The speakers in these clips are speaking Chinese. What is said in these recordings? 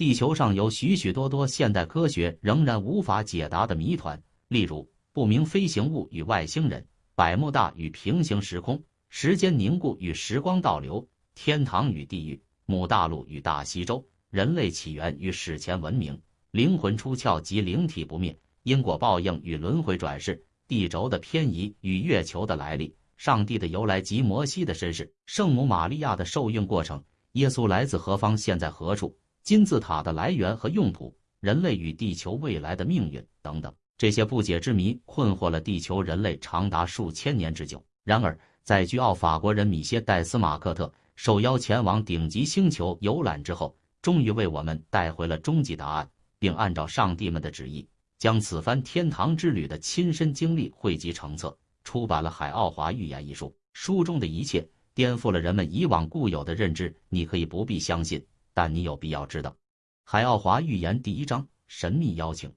地球上有许许多多现代科学仍然无法解答的谜团，例如不明飞行物与外星人、百慕大与平行时空、时间凝固与时光倒流、天堂与地狱、母大陆与大西洲、人类起源与史前文明、灵魂出窍及灵体不灭、因果报应与轮回转世、地轴的偏移与月球的来历。上帝的由来及摩西的身世，圣母玛利亚的受孕过程，耶稣来自何方，现在何处？金字塔的来源和用途，人类与地球未来的命运等等，这些不解之谜困惑了地球人类长达数千年之久。然而，在居奥法国人米歇·戴斯马克特受邀前往顶级星球游览之后，终于为我们带回了终极答案，并按照上帝们的旨意，将此番天堂之旅的亲身经历汇集成册。出版了《海奥华预言》一书，书中的一切颠覆了人们以往固有的认知。你可以不必相信，但你有必要知道。《海奥华预言》第一章：神秘邀请。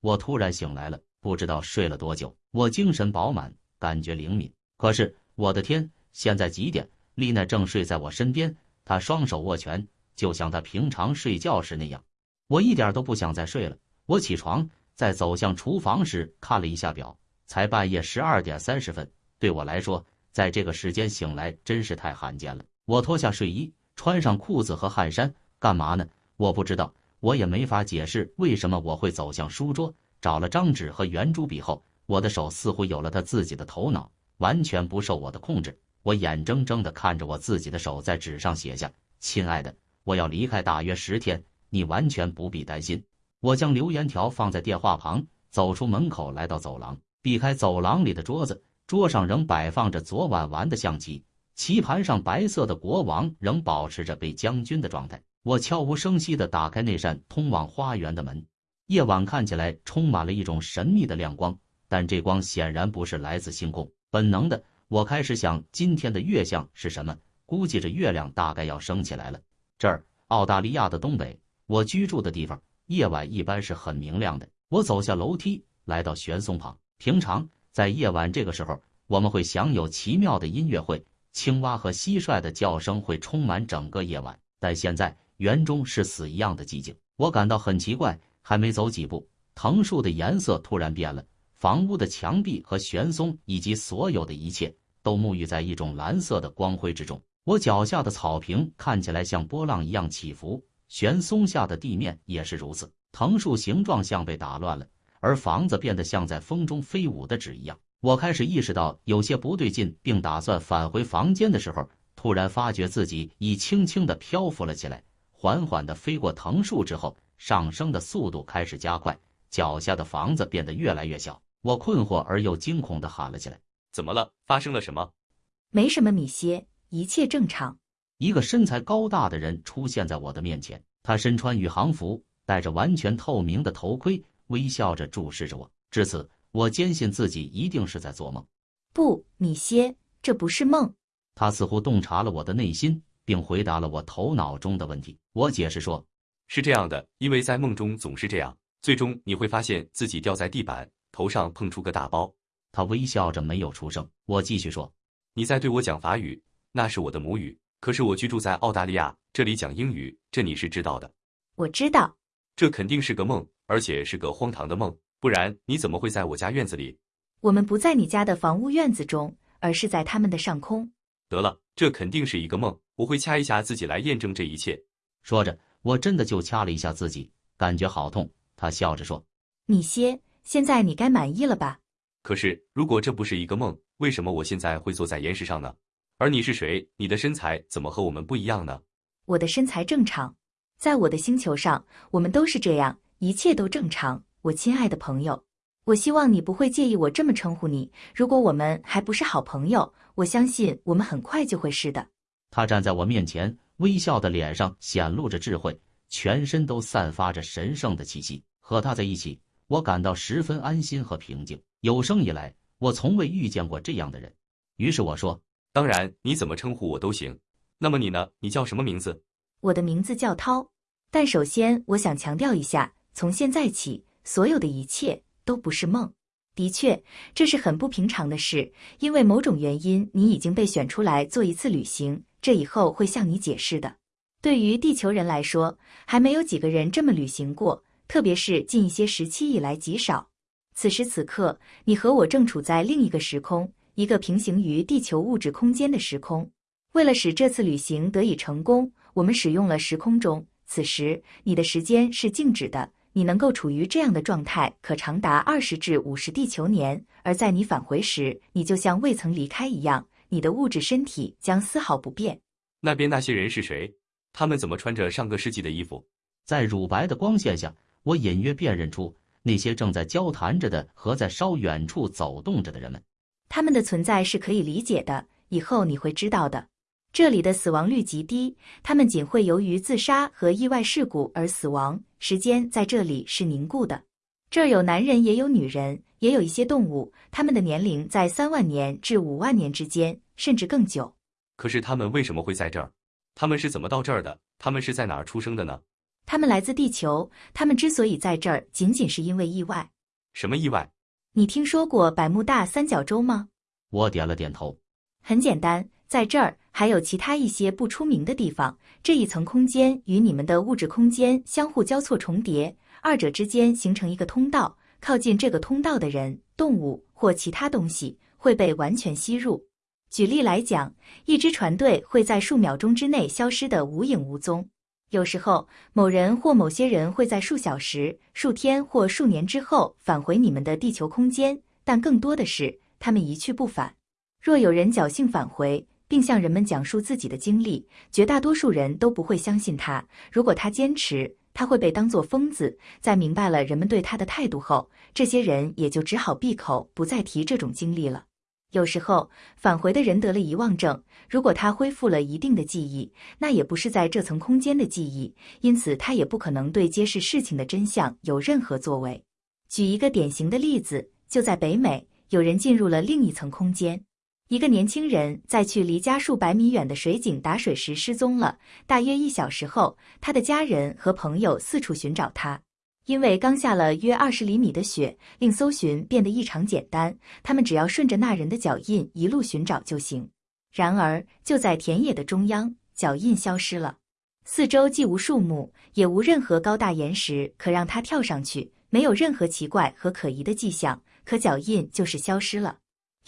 我突然醒来了，不知道睡了多久。我精神饱满，感觉灵敏。可是，我的天，现在几点？丽奈正睡在我身边，她双手握拳，就像她平常睡觉时那样。我一点都不想再睡了。我起床。在走向厨房时，看了一下表，才半夜十二点三十分。对我来说，在这个时间醒来真是太罕见了。我脱下睡衣，穿上裤子和汗衫，干嘛呢？我不知道，我也没法解释为什么我会走向书桌，找了张纸和圆珠笔后，我的手似乎有了他自己的头脑，完全不受我的控制。我眼睁睁地看着我自己的手在纸上写下：“亲爱的，我要离开大约十天，你完全不必担心。”我将留言条放在电话旁，走出门口，来到走廊，避开走廊里的桌子，桌上仍摆放着昨晚玩的象棋，棋盘上白色的国王仍保持着被将军的状态。我悄无声息地打开那扇通往花园的门，夜晚看起来充满了一种神秘的亮光，但这光显然不是来自星空。本能的，我开始想今天的月相是什么，估计着月亮大概要升起来了。这儿，澳大利亚的东北，我居住的地方。夜晚一般是很明亮的。我走下楼梯，来到悬松旁。平常在夜晚这个时候，我们会享有奇妙的音乐会，青蛙和蟋蟀的叫声会充满整个夜晚。但现在园中是死一样的寂静，我感到很奇怪。还没走几步，藤树的颜色突然变了，房屋的墙壁和悬松以及所有的一切都沐浴在一种蓝色的光辉之中。我脚下的草坪看起来像波浪一样起伏。悬松下的地面也是如此，藤树形状像被打乱了，而房子变得像在风中飞舞的纸一样。我开始意识到有些不对劲，并打算返回房间的时候，突然发觉自己已轻轻的漂浮了起来，缓缓地飞过藤树之后，上升的速度开始加快，脚下的房子变得越来越小。我困惑而又惊恐地喊了起来：“怎么了？发生了什么？”“没什么，米歇，一切正常。”一个身材高大的人出现在我的面前，他身穿宇航服，戴着完全透明的头盔，微笑着注视着我。至此，我坚信自己一定是在做梦。不，米歇，这不是梦。他似乎洞察了我的内心，并回答了我头脑中的问题。我解释说：“是这样的，因为在梦中总是这样，最终你会发现自己掉在地板，头上碰出个大包。”他微笑着没有出声。我继续说：“你在对我讲法语，那是我的母语。”可是我居住在澳大利亚，这里讲英语，这你是知道的。我知道，这肯定是个梦，而且是个荒唐的梦，不然你怎么会在我家院子里？我们不在你家的房屋院子中，而是在他们的上空。得了，这肯定是一个梦，我会掐一下自己来验证这一切。说着，我真的就掐了一下自己，感觉好痛。他笑着说：“米歇，现在你该满意了吧？”可是，如果这不是一个梦，为什么我现在会坐在岩石上呢？而你是谁？你的身材怎么和我们不一样呢？我的身材正常，在我的星球上，我们都是这样，一切都正常。我亲爱的朋友，我希望你不会介意我这么称呼你。如果我们还不是好朋友，我相信我们很快就会是的。他站在我面前，微笑的脸上显露着智慧，全身都散发着神圣的气息。和他在一起，我感到十分安心和平静。有生以来，我从未遇见过这样的人。于是我说。当然，你怎么称呼我都行。那么你呢？你叫什么名字？我的名字叫涛。但首先，我想强调一下，从现在起，所有的一切都不是梦。的确，这是很不平常的事，因为某种原因，你已经被选出来做一次旅行。这以后会向你解释的。对于地球人来说，还没有几个人这么旅行过，特别是近一些时期以来极少。此时此刻，你和我正处在另一个时空，一个平行于地球物质空间的时空。为了使这次旅行得以成功，我们使用了时空钟。此时，你的时间是静止的，你能够处于这样的状态可长达二十至五十地球年。而在你返回时，你就像未曾离开一样，你的物质身体将丝毫不变。那边那些人是谁？他们怎么穿着上个世纪的衣服？在乳白的光线下，我隐约辨认出那些正在交谈着的和在稍远处走动着的人们。他们的存在是可以理解的，以后你会知道的。这里的死亡率极低，他们仅会由于自杀和意外事故而死亡。时间在这里是凝固的。这儿有男人，也有女人，也有一些动物，他们的年龄在三万年至五万年之间，甚至更久。可是他们为什么会在这儿？他们是怎么到这儿的？他们是在哪儿出生的呢？他们来自地球。他们之所以在这儿，仅仅是因为意外。什么意外？你听说过百慕大三角洲吗？我点了点头。很简单，在这儿还有其他一些不出名的地方。这一层空间与你们的物质空间相互交错重叠，二者之间形成一个通道。靠近这个通道的人、动物或其他东西会被完全吸入。举例来讲，一支船队会在数秒钟之内消失得无影无踪。有时候，某人或某些人会在数小时、数天或数年之后返回你们的地球空间，但更多的是他们一去不返。若有人侥幸返回，并向人们讲述自己的经历，绝大多数人都不会相信他。如果他坚持，他会被当作疯子。在明白了人们对他的态度后，这些人也就只好闭口不再提这种经历了。有时候返回的人得了遗忘症，如果他恢复了一定的记忆，那也不是在这层空间的记忆，因此他也不可能对揭示事情的真相有任何作为。举一个典型的例子，就在北美，有人进入了另一层空间。一个年轻人在去离家数百米远的水井打水时失踪了，大约一小时后，他的家人和朋友四处寻找他。因为刚下了约二十厘米的雪，令搜寻变得异常简单。他们只要顺着那人的脚印一路寻找就行。然而，就在田野的中央，脚印消失了。四周既无树木，也无任何高大岩石可让他跳上去，没有任何奇怪和可疑的迹象。可脚印就是消失了。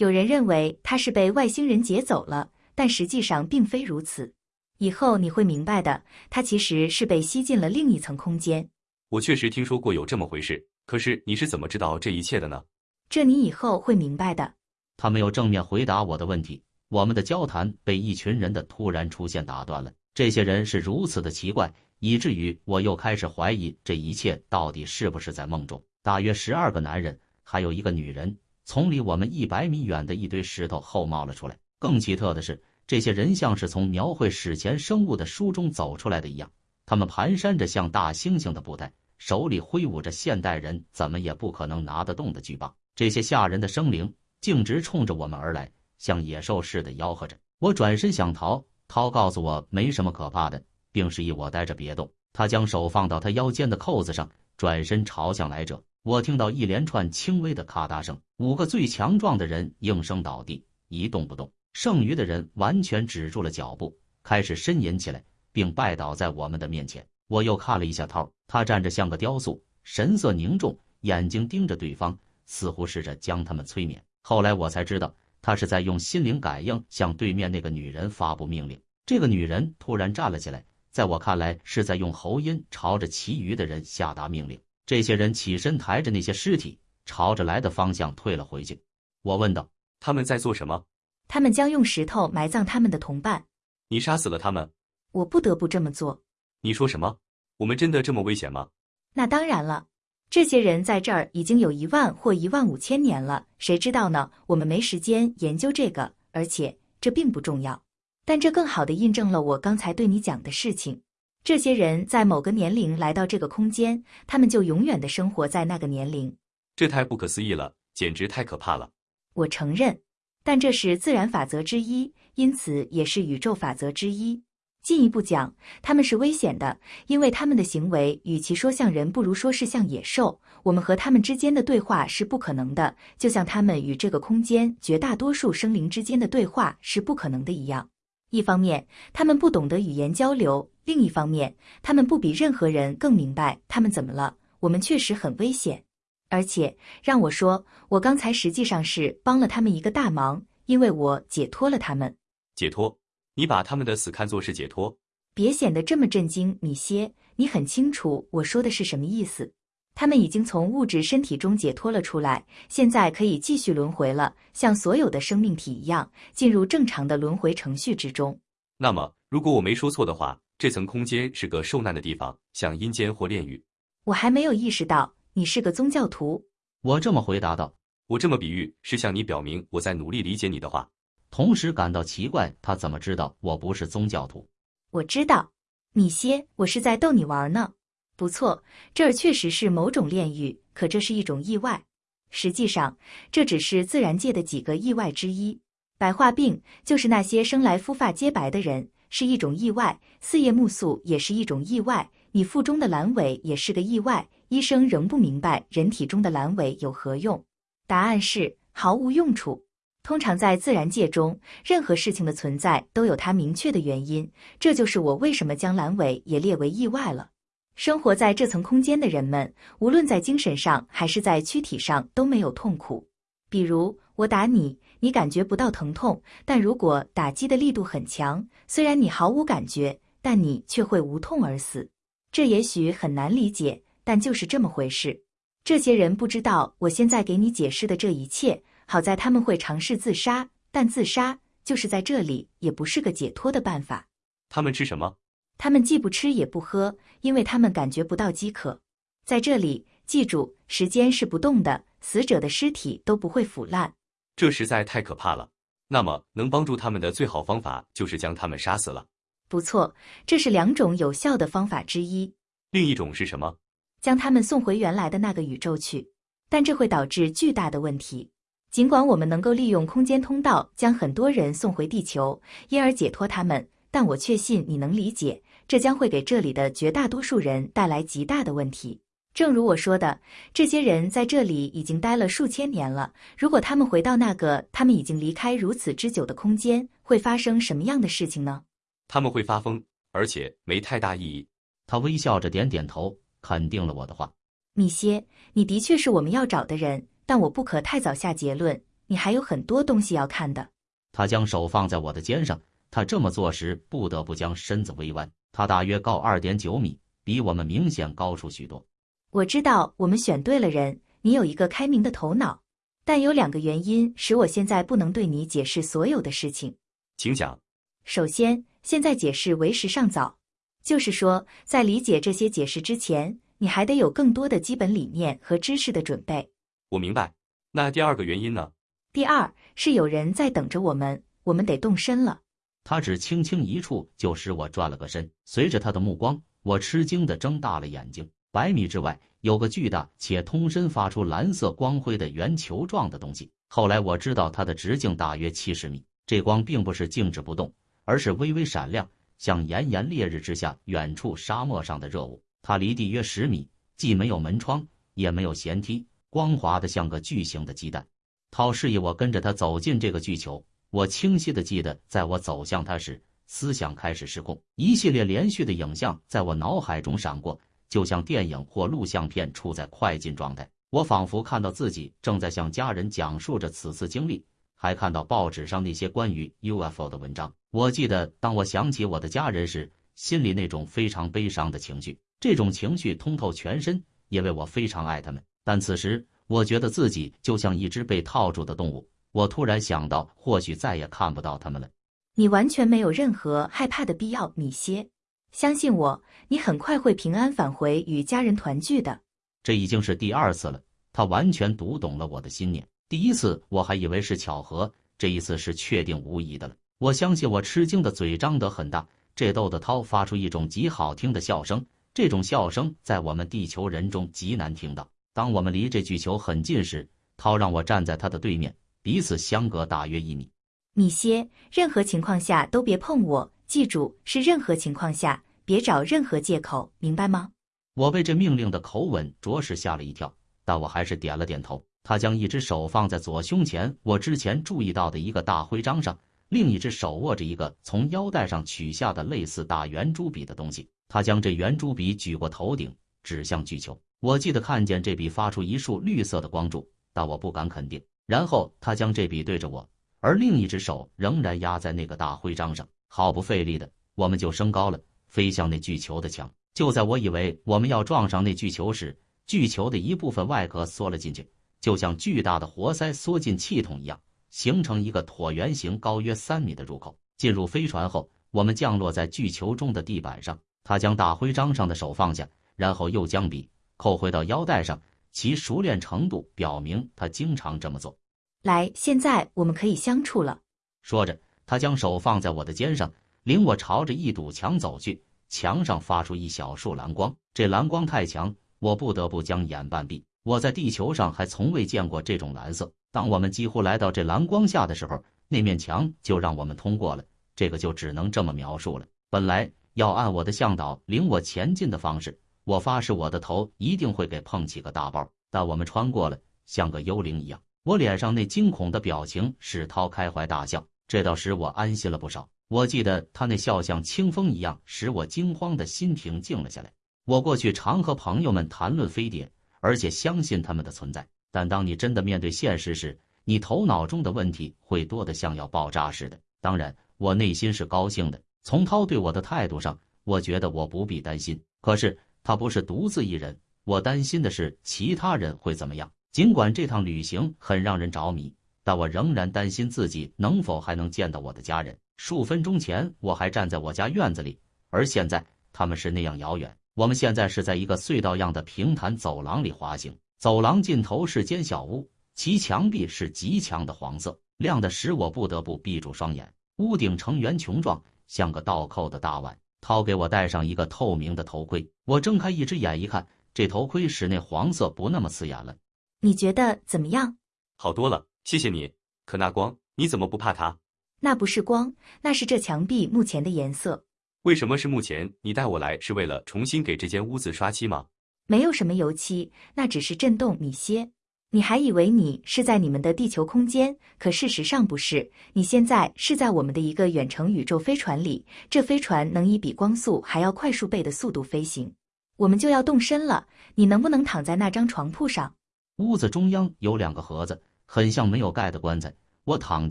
有人认为他是被外星人劫走了，但实际上并非如此。以后你会明白的，他其实是被吸进了另一层空间。我确实听说过有这么回事，可是你是怎么知道这一切的呢？这你以后会明白的。他没有正面回答我的问题，我们的交谈被一群人的突然出现打断了。这些人是如此的奇怪，以至于我又开始怀疑这一切到底是不是在梦中。大约十二个男人，还有一个女人，从离我们一百米远的一堆石头后冒了出来。更奇特的是，这些人像是从描绘史前生物的书中走出来的一样，他们蹒跚着像大猩猩的步态。手里挥舞着现代人怎么也不可能拿得动的巨棒，这些吓人的生灵径直冲着我们而来，像野兽似的吆喝着。我转身想逃，涛告诉我没什么可怕的，并示意我待着别动。他将手放到他腰间的扣子上，转身朝向来者。我听到一连串轻微的咔嗒声，五个最强壮的人应声倒地，一动不动。剩余的人完全止住了脚步，开始呻吟起来，并拜倒在我们的面前。我又看了一下涛，他站着像个雕塑，神色凝重，眼睛盯着对方，似乎试着将他们催眠。后来我才知道，他是在用心灵感应向对面那个女人发布命令。这个女人突然站了起来，在我看来是在用喉音朝着其余的人下达命令。这些人起身，抬着那些尸体，朝着来的方向退了回去。我问道：“他们在做什么？”他们将用石头埋葬他们的同伴。你杀死了他们？我不得不这么做。你说什么？我们真的这么危险吗？那当然了，这些人在这儿已经有一万或一万五千年了，谁知道呢？我们没时间研究这个，而且这并不重要。但这更好的印证了我刚才对你讲的事情。这些人在某个年龄来到这个空间，他们就永远的生活在那个年龄。这太不可思议了，简直太可怕了。我承认，但这是自然法则之一，因此也是宇宙法则之一。进一步讲，他们是危险的，因为他们的行为与其说像人，不如说是像野兽。我们和他们之间的对话是不可能的，就像他们与这个空间绝大多数生灵之间的对话是不可能的一样。一方面，他们不懂得语言交流；另一方面，他们不比任何人更明白他们怎么了。我们确实很危险，而且让我说，我刚才实际上是帮了他们一个大忙，因为我解脱了他们。解脱？你把他们的死看作是解脱？别显得这么震惊，米歇。你很清楚我说的是什么意思。他们已经从物质身体中解脱了出来，现在可以继续轮回了，像所有的生命体一样，进入正常的轮回程序之中。那么，如果我没说错的话，这层空间是个受难的地方，像阴间或炼狱。我还没有意识到你是个宗教徒。我这么回答道。我这么比喻是向你表明我在努力理解你的话，同时感到奇怪，他怎么知道我不是宗教徒？我知道，米歇，我是在逗你玩呢。不错，这儿确实是某种炼狱，可这是一种意外。实际上，这只是自然界的几个意外之一。白化病就是那些生来肤发皆白的人，是一种意外；四叶木素也是一种意外；你腹中的阑尾也是个意外。医生仍不明白人体中的阑尾有何用。答案是毫无用处。通常在自然界中，任何事情的存在都有它明确的原因。这就是我为什么将阑尾也列为意外了。生活在这层空间的人们，无论在精神上还是在躯体上都没有痛苦。比如我打你，你感觉不到疼痛；但如果打击的力度很强，虽然你毫无感觉，但你却会无痛而死。这也许很难理解，但就是这么回事。这些人不知道我现在给你解释的这一切。好在他们会尝试自杀，但自杀就是在这里也不是个解脱的办法。他们吃什么？他们既不吃也不喝，因为他们感觉不到饥渴。在这里，记住，时间是不动的，死者的尸体都不会腐烂。这实在太可怕了。那么，能帮助他们的最好方法就是将他们杀死了。不错，这是两种有效的方法之一。另一种是什么？将他们送回原来的那个宇宙去。但这会导致巨大的问题。尽管我们能够利用空间通道将很多人送回地球，因而解脱他们。但我确信你能理解，这将会给这里的绝大多数人带来极大的问题。正如我说的，这些人在这里已经待了数千年了。如果他们回到那个他们已经离开如此之久的空间，会发生什么样的事情呢？他们会发疯，而且没太大意义。他微笑着点点头，肯定了我的话。米歇，你的确是我们要找的人，但我不可太早下结论。你还有很多东西要看的。他将手放在我的肩上。他这么做时不得不将身子微弯。他大约高二点九米，比我们明显高出许多。我知道我们选对了人。你有一个开明的头脑，但有两个原因使我现在不能对你解释所有的事情。请讲。首先，现在解释为时尚早，就是说，在理解这些解释之前，你还得有更多的基本理念和知识的准备。我明白。那第二个原因呢？第二是有人在等着我们，我们得动身了。他只轻轻一触，就使我转了个身。随着他的目光，我吃惊地睁大了眼睛。百米之外有个巨大且通身发出蓝色光辉的圆球状的东西。后来我知道它的直径大约七十米。这光并不是静止不动，而是微微闪亮，像炎炎烈日之下远处沙漠上的热雾。它离地约十米，既没有门窗，也没有舷梯，光滑的像个巨型的鸡蛋。涛示意我跟着他走进这个巨球。我清晰的记得，在我走向他时，思想开始失控，一系列连续的影像在我脑海中闪过，就像电影或录像片处在快进状态。我仿佛看到自己正在向家人讲述着此次经历，还看到报纸上那些关于 UFO 的文章。我记得，当我想起我的家人时，心里那种非常悲伤的情绪，这种情绪通透全身，因为我非常爱他们。但此时，我觉得自己就像一只被套住的动物。我突然想到，或许再也看不到他们了。你完全没有任何害怕的必要，米歇。相信我，你很快会平安返回，与家人团聚的。这已经是第二次了。他完全读懂了我的心念。第一次我还以为是巧合，这一次是确定无疑的了。我相信我吃惊的嘴张得很大，这逗得涛发出一种极好听的笑声。这种笑声在我们地球人中极难听到。当我们离这巨球很近时，涛让我站在他的对面。彼此相隔大约一米，米歇，任何情况下都别碰我。记住，是任何情况下，别找任何借口，明白吗？我被这命令的口吻着实吓了一跳，但我还是点了点头。他将一只手放在左胸前，我之前注意到的一个大徽章上，另一只手握着一个从腰带上取下的类似大圆珠笔的东西。他将这圆珠笔举过头顶，指向巨球。我记得看见这笔发出一束绿色的光柱，但我不敢肯定。然后他将这笔对着我，而另一只手仍然压在那个大徽章上，毫不费力的，我们就升高了，飞向那巨球的墙。就在我以为我们要撞上那巨球时，巨球的一部分外壳缩了进去，就像巨大的活塞缩进气筒一样。形成一个椭圆形、高约三米的入口。进入飞船后，我们降落在巨球中的地板上。他将大徽章上的手放下，然后又将笔扣回到腰带上。其熟练程度表明他经常这么做。来，现在我们可以相处了。说着，他将手放在我的肩上，领我朝着一堵墙走去。墙上发出一小束蓝光，这蓝光太强，我不得不将眼半闭。我在地球上还从未见过这种蓝色。当我们几乎来到这蓝光下的时候，那面墙就让我们通过了。这个就只能这么描述了。本来要按我的向导领我前进的方式，我发誓我的头一定会给碰起个大包。但我们穿过了，像个幽灵一样。我脸上那惊恐的表情使涛开怀大笑，这倒使我安心了不少。我记得他那笑像清风一样，使我惊慌的心平静了下来。我过去常和朋友们谈论飞碟。而且相信他们的存在，但当你真的面对现实时，你头脑中的问题会多得像要爆炸似的。当然，我内心是高兴的。从涛对我的态度上，我觉得我不必担心。可是他不是独自一人，我担心的是其他人会怎么样。尽管这趟旅行很让人着迷，但我仍然担心自己能否还能见到我的家人。数分钟前，我还站在我家院子里，而现在他们是那样遥远。我们现在是在一个隧道样的平坦走廊里滑行，走廊尽头是间小屋，其墙壁是极强的黄色，亮的使我不得不闭住双眼。屋顶呈圆穹状，像个倒扣的大碗。涛给我戴上一个透明的头盔，我睁开一只眼一看，这头盔使那黄色不那么刺眼了。你觉得怎么样？好多了，谢谢你。可那光，你怎么不怕它？那不是光，那是这墙壁目前的颜色。为什么是目前？你带我来是为了重新给这间屋子刷漆吗？没有什么油漆，那只是震动米歇。你还以为你是在你们的地球空间，可事实上不是。你现在是在我们的一个远程宇宙飞船里，这飞船能以比光速还要快数倍的速度飞行。我们就要动身了，你能不能躺在那张床铺上？屋子中央有两个盒子，很像没有盖的棺材。我躺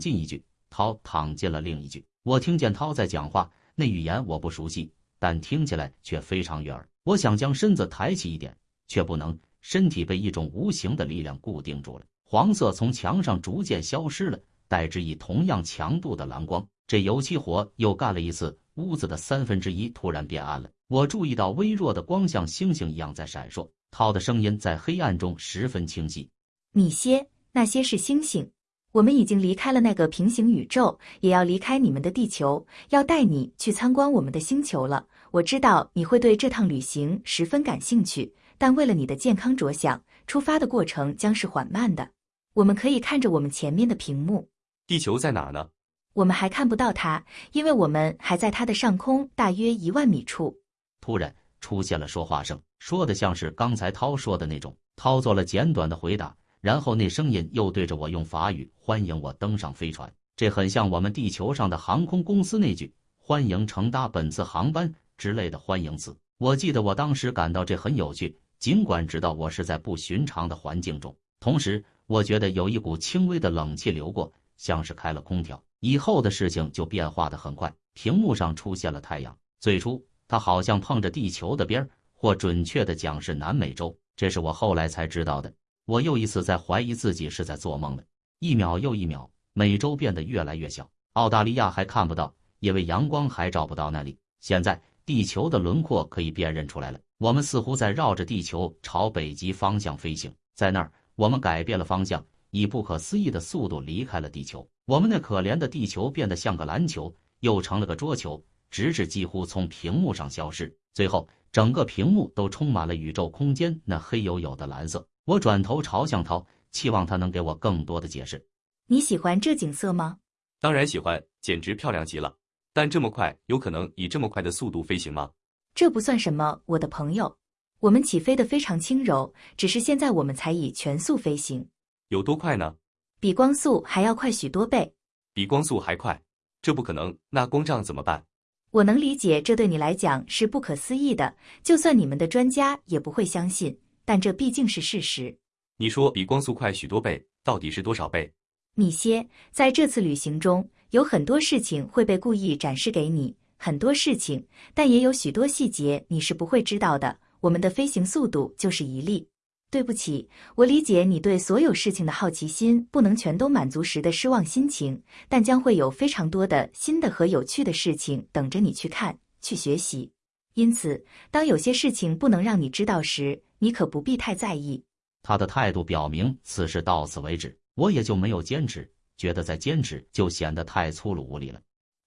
进一具，涛躺进了另一具。我听见涛在讲话。那语言我不熟悉，但听起来却非常悦耳。我想将身子抬起一点，却不能，身体被一种无形的力量固定住了。黄色从墙上逐渐消失了，代之以同样强度的蓝光。这油漆活又干了一次，屋子的三分之一突然变暗了。我注意到微弱的光像星星一样在闪烁。涛的声音在黑暗中十分清晰：“米歇，那些是星星。”我们已经离开了那个平行宇宙，也要离开你们的地球，要带你去参观我们的星球了。我知道你会对这趟旅行十分感兴趣，但为了你的健康着想，出发的过程将是缓慢的。我们可以看着我们前面的屏幕。地球在哪呢？我们还看不到它，因为我们还在它的上空大约一万米处。突然出现了说话声，说的像是刚才涛说的那种。涛做了简短的回答。然后那声音又对着我用法语欢迎我登上飞船，这很像我们地球上的航空公司那句“欢迎乘搭本次航班”之类的欢迎词。我记得我当时感到这很有趣，尽管知道我是在不寻常的环境中。同时，我觉得有一股轻微的冷气流过，像是开了空调。以后的事情就变化的很快，屏幕上出现了太阳。最初，它好像碰着地球的边儿，或准确的讲是南美洲，这是我后来才知道的。我又一次在怀疑自己是在做梦了。一秒又一秒，美洲变得越来越小，澳大利亚还看不到，因为阳光还照不到那里。现在地球的轮廓可以辨认出来了。我们似乎在绕着地球朝北极方向飞行。在那儿，我们改变了方向，以不可思议的速度离开了地球。我们那可怜的地球变得像个篮球，又成了个桌球，直至几乎从屏幕上消失。最后，整个屏幕都充满了宇宙空间那黑黝黝的蓝色。我转头朝向涛，期望他能给我更多的解释。你喜欢这景色吗？当然喜欢，简直漂亮极了。但这么快，有可能以这么快的速度飞行吗？这不算什么，我的朋友。我们起飞的非常轻柔，只是现在我们才以全速飞行。有多快呢？比光速还要快许多倍。比光速还快？这不可能，那光障怎么办？我能理解这对你来讲是不可思议的，就算你们的专家也不会相信，但这毕竟是事实。你说比光速快许多倍，到底是多少倍？米歇，在这次旅行中，有很多事情会被故意展示给你，很多事情，但也有许多细节你是不会知道的。我们的飞行速度就是一例。对不起，我理解你对所有事情的好奇心不能全都满足时的失望心情，但将会有非常多的新的和有趣的事情等着你去看、去学习。因此，当有些事情不能让你知道时，你可不必太在意。他的态度表明此事到此为止，我也就没有坚持，觉得再坚持就显得太粗鲁无礼了。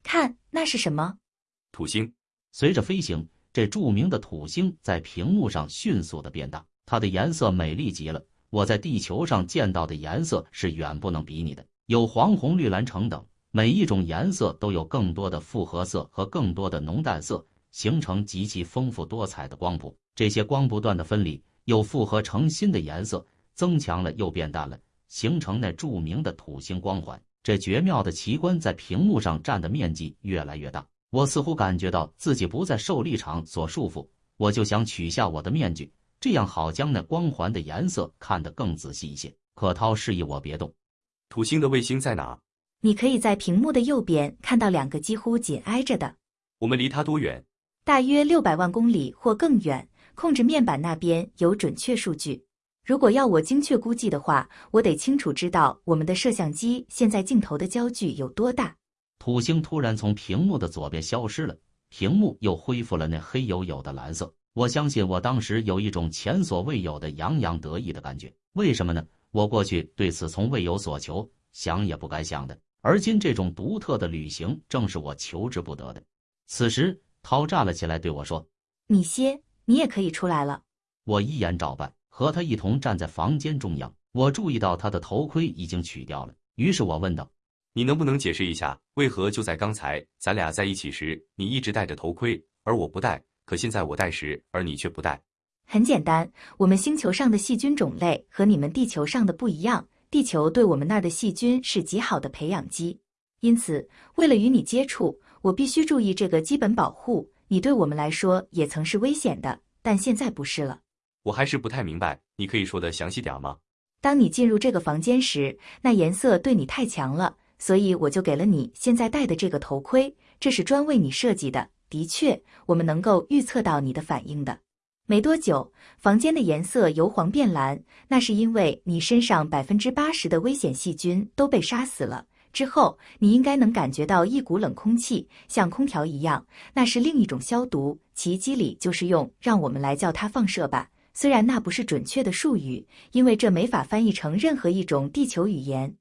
看，那是什么？土星。随着飞行，这著名的土星在屏幕上迅速的变大。它的颜色美丽极了，我在地球上见到的颜色是远不能比拟的，有黄、红、绿、蓝橙等，每一种颜色都有更多的复合色和更多的浓淡色，形成极其丰富多彩的光谱。这些光不断的分离，又复合成新的颜色，增强了又变淡了，形成那著名的土星光环。这绝妙的奇观在屏幕上占的面积越来越大，我似乎感觉到自己不再受立场所束缚，我就想取下我的面具。这样好将那光环的颜色看得更仔细一些。可涛示意我别动。土星的卫星在哪？你可以在屏幕的右边看到两个几乎紧挨着的。我们离它多远？大约六百万公里或更远。控制面板那边有准确数据。如果要我精确估计的话，我得清楚知道我们的摄像机现在镜头的焦距有多大。土星突然从屏幕的左边消失了，屏幕又恢复了那黑黝黝的蓝色。我相信我当时有一种前所未有的洋洋得意的感觉。为什么呢？我过去对此从未有所求，想也不敢想的。而今这种独特的旅行正是我求之不得的。此时，涛站了起来对我说：“米歇，你也可以出来了。”我依言照办，和他一同站在房间中央。我注意到他的头盔已经取掉了，于是我问道：“你能不能解释一下，为何就在刚才咱俩在一起时，你一直戴着头盔，而我不戴？”可现在我戴时，而你却不戴。很简单，我们星球上的细菌种类和你们地球上的不一样。地球对我们那儿的细菌是极好的培养基，因此为了与你接触，我必须注意这个基本保护。你对我们来说也曾是危险的，但现在不是了。我还是不太明白，你可以说的详细点吗？当你进入这个房间时，那颜色对你太强了，所以我就给了你现在戴的这个头盔，这是专为你设计的。的确，我们能够预测到你的反应的。没多久，房间的颜色由黄变蓝，那是因为你身上百分之八十的危险细菌都被杀死了。之后，你应该能感觉到一股冷空气，像空调一样，那是另一种消毒。奇迹里就是用，让我们来叫它放射吧。虽然那不是准确的术语，因为这没法翻译成任何一种地球语言。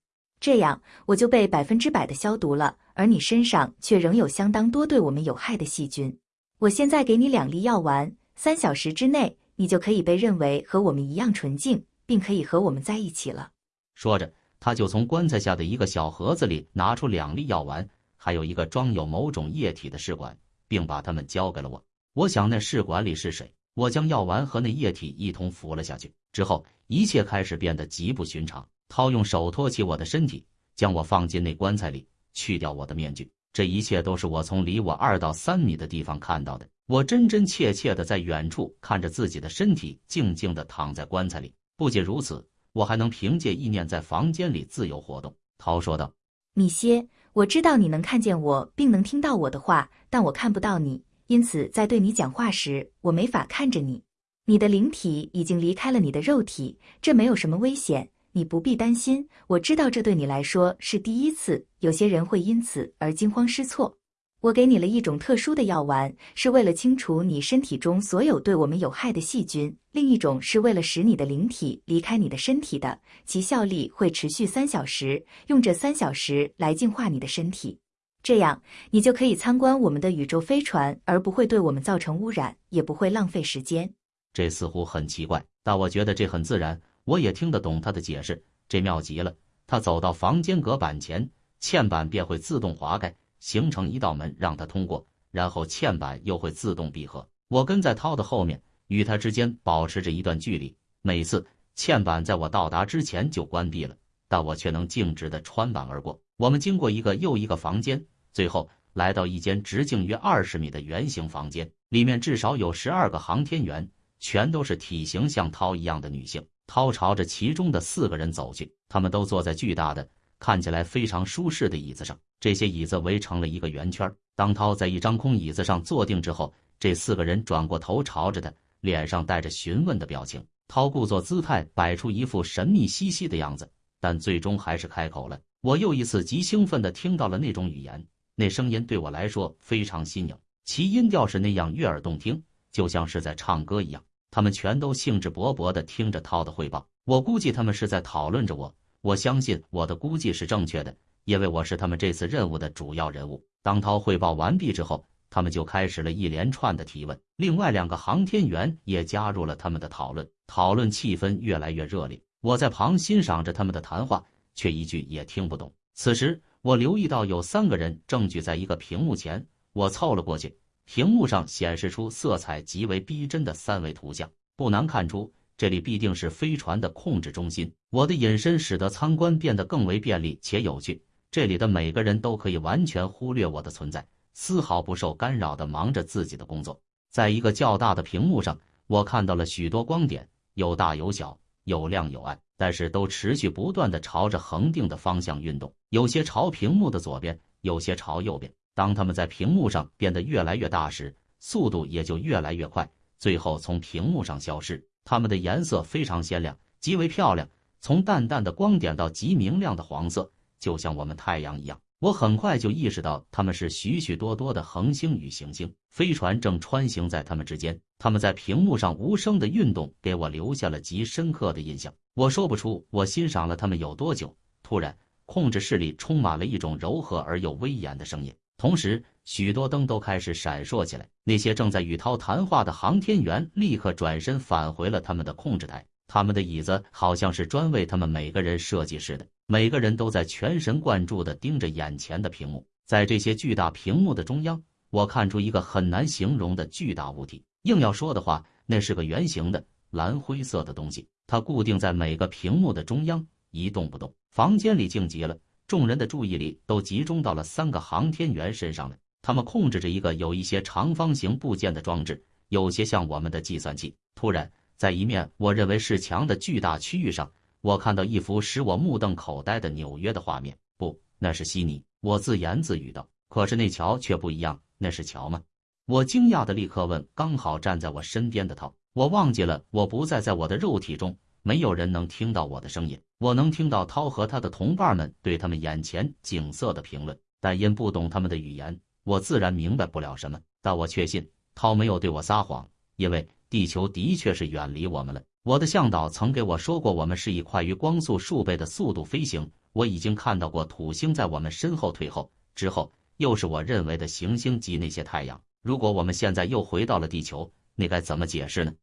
这样，我就被百分之百的消毒了。而你身上却仍有相当多对我们有害的细菌。我现在给你两粒药丸，三小时之内你就可以被认为和我们一样纯净，并可以和我们在一起了。说着，他就从棺材下的一个小盒子里拿出两粒药丸，还有一个装有某种液体的试管，并把它们交给了我。我想那试管里是谁？我将药丸和那液体一同服了下去之后，一切开始变得极不寻常。涛用手托起我的身体，将我放进那棺材里。去掉我的面具，这一切都是我从离我二到三米的地方看到的。我真真切切的在远处看着自己的身体静静的躺在棺材里。不仅如此，我还能凭借意念在房间里自由活动。涛说道：“米歇，我知道你能看见我，并能听到我的话，但我看不到你，因此在对你讲话时，我没法看着你。你的灵体已经离开了你的肉体，这没有什么危险。”你不必担心，我知道这对你来说是第一次，有些人会因此而惊慌失措。我给你了一种特殊的药丸，是为了清除你身体中所有对我们有害的细菌；另一种是为了使你的灵体离开你的身体的，其效力会持续三小时，用这三小时来净化你的身体，这样你就可以参观我们的宇宙飞船，而不会对我们造成污染，也不会浪费时间。这似乎很奇怪，但我觉得这很自然。我也听得懂他的解释，这妙极了。他走到房间隔板前，嵌板便会自动滑开，形成一道门让他通过，然后嵌板又会自动闭合。我跟在涛的后面，与他之间保持着一段距离。每次嵌板在我到达之前就关闭了，但我却能径直的穿板而过。我们经过一个又一个房间，最后来到一间直径约二十米的圆形房间，里面至少有十二个航天员，全都是体型像涛一样的女性。涛朝着其中的四个人走去，他们都坐在巨大的、看起来非常舒适的椅子上，这些椅子围成了一个圆圈。当涛在一张空椅子上坐定之后，这四个人转过头朝着他，脸上带着询问的表情。涛故作姿态，摆出一副神秘兮兮的样子，但最终还是开口了。我又一次极兴奋地听到了那种语言，那声音对我来说非常新颖，其音调是那样悦耳动听，就像是在唱歌一样。他们全都兴致勃勃地听着涛的汇报，我估计他们是在讨论着我。我相信我的估计是正确的，因为我是他们这次任务的主要人物。当涛汇报完毕之后，他们就开始了一连串的提问，另外两个航天员也加入了他们的讨论。讨论气氛越来越热烈，我在旁欣赏着他们的谈话，却一句也听不懂。此时，我留意到有三个人正聚在一个屏幕前，我凑了过去。屏幕上显示出色彩极为逼真的三维图像，不难看出这里必定是飞船的控制中心。我的隐身使得参观变得更为便利且有趣，这里的每个人都可以完全忽略我的存在，丝毫不受干扰地忙着自己的工作。在一个较大的屏幕上，我看到了许多光点。有大有小，有亮有暗，但是都持续不断的朝着恒定的方向运动。有些朝屏幕的左边，有些朝右边。当它们在屏幕上变得越来越大时，速度也就越来越快，最后从屏幕上消失。它们的颜色非常鲜亮，极为漂亮，从淡淡的光点到极明亮的黄色，就像我们太阳一样。我很快就意识到，它们是许许多多的恒星与行星，飞船正穿行在它们之间。它们在屏幕上无声的运动，给我留下了极深刻的印象。我说不出我欣赏了它们有多久。突然，控制室里充满了一种柔和而又威严的声音，同时许多灯都开始闪烁起来。那些正在与涛谈话的航天员立刻转身返回了他们的控制台。他们的椅子好像是专为他们每个人设计似的，每个人都在全神贯注地盯着眼前的屏幕。在这些巨大屏幕的中央，我看出一个很难形容的巨大物体。硬要说的话，那是个圆形的蓝灰色的东西，它固定在每个屏幕的中央，一动不动。房间里静极了，众人的注意力都集中到了三个航天员身上了。他们控制着一个有一些长方形部件的装置，有些像我们的计算器。突然。在一面我认为是墙的巨大区域上，我看到一幅使我目瞪口呆的纽约的画面。不，那是悉尼。我自言自语道。可是那桥却不一样。那是桥吗？我惊讶的立刻问刚好站在我身边的涛。我忘记了，我不再在我的肉体中，没有人能听到我的声音。我能听到涛和他的同伴们对他们眼前景色的评论，但因不懂他们的语言，我自然明白不了什么。但我确信涛没有对我撒谎，因为。地球的确是远离我们了。我的向导曾给我说过，我们是以快于光速数倍的速度飞行。我已经看到过土星在我们身后退后，之后又是我认为的行星及那些太阳。如果我们现在又回到了地球，那该怎么解释呢？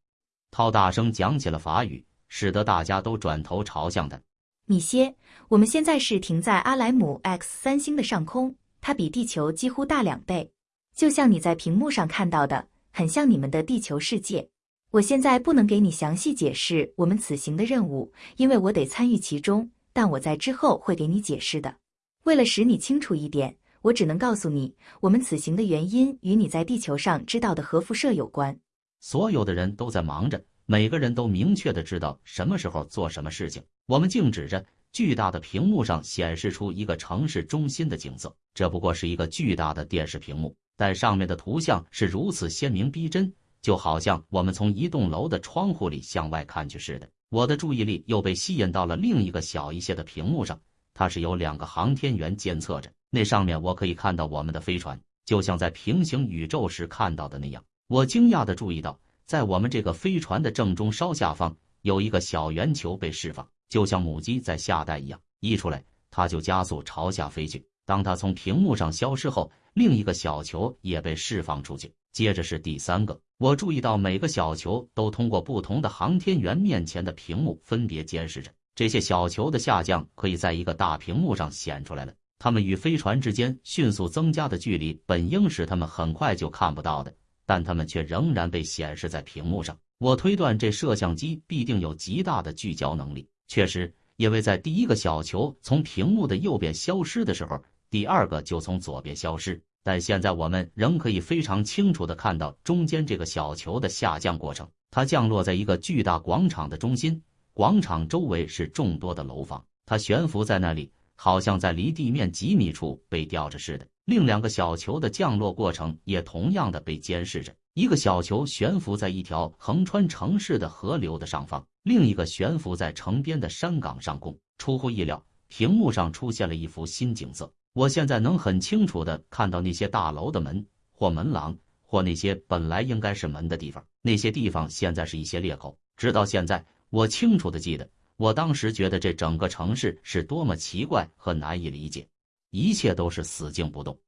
涛大声讲起了法语，使得大家都转头朝向他。米歇，我们现在是停在阿莱姆 X 三星的上空，它比地球几乎大两倍，就像你在屏幕上看到的，很像你们的地球世界。我现在不能给你详细解释我们此行的任务，因为我得参与其中。但我在之后会给你解释的。为了使你清楚一点，我只能告诉你，我们此行的原因与你在地球上知道的核辐射有关。所有的人都在忙着，每个人都明确的知道什么时候做什么事情。我们静止着，巨大的屏幕上显示出一个城市中心的景色。这不过是一个巨大的电视屏幕，但上面的图像是如此鲜明逼真。就好像我们从一栋楼的窗户里向外看去似的。我的注意力又被吸引到了另一个小一些的屏幕上，它是由两个航天员监测着。那上面我可以看到我们的飞船，就像在平行宇宙时看到的那样。我惊讶地注意到，在我们这个飞船的正中稍下方，有一个小圆球被释放，就像母鸡在下蛋一样。一出来，它就加速朝下飞去。当它从屏幕上消失后，另一个小球也被释放出去。接着是第三个。我注意到每个小球都通过不同的航天员面前的屏幕分别监视着。这些小球的下降可以在一个大屏幕上显出来了。它们与飞船之间迅速增加的距离本应使它们很快就看不到的，但它们却仍然被显示在屏幕上。我推断这摄像机必定有极大的聚焦能力。确实，因为在第一个小球从屏幕的右边消失的时候，第二个就从左边消失。但现在我们仍可以非常清楚的看到中间这个小球的下降过程。它降落在一个巨大广场的中心，广场周围是众多的楼房，它悬浮在那里，好像在离地面几米处被吊着似的。另两个小球的降落过程也同样的被监视着。一个小球悬浮在一条横穿城市的河流的上方，另一个悬浮在城边的山岗上空。出乎意料，屏幕上出现了一幅新景色。我现在能很清楚的看到那些大楼的门或门廊，或那些本来应该是门的地方。那些地方现在是一些裂口。直到现在，我清楚的记得，我当时觉得这整个城市是多么奇怪和难以理解。一切都是死静不动。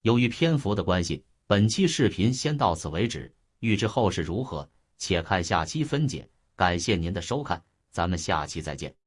由于篇幅的关系。本期视频先到此为止，欲知后事如何，且看下期分解。感谢您的收看，咱们下期再见。